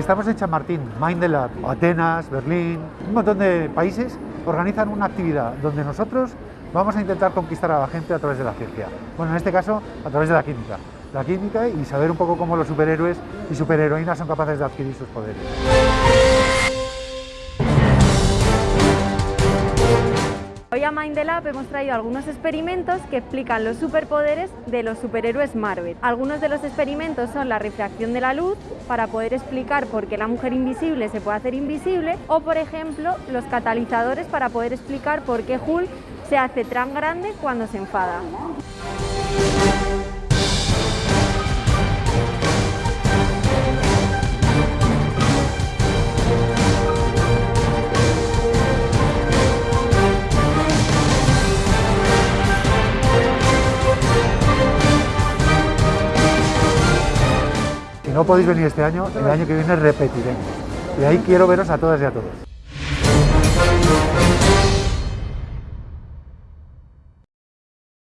estamos en Chamartín, Mindelab, Atenas, Berlín, un montón de países organizan una actividad donde nosotros vamos a intentar conquistar a la gente a través de la ciencia. Bueno, en este caso, a través de la química. La química y saber un poco cómo los superhéroes y superheroínas son capaces de adquirir sus poderes. Hoy a Mindelab hemos traído algunos experimentos que explican los superpoderes de los superhéroes Marvel. Algunos de los experimentos son la refracción de la luz, para poder explicar por qué la mujer invisible se puede hacer invisible, o por ejemplo, los catalizadores para poder explicar por qué Hulk se hace tan grande cuando se enfada. Si no podéis venir este año, el año que viene repetiremos. Y ahí quiero veros a todas y a todos.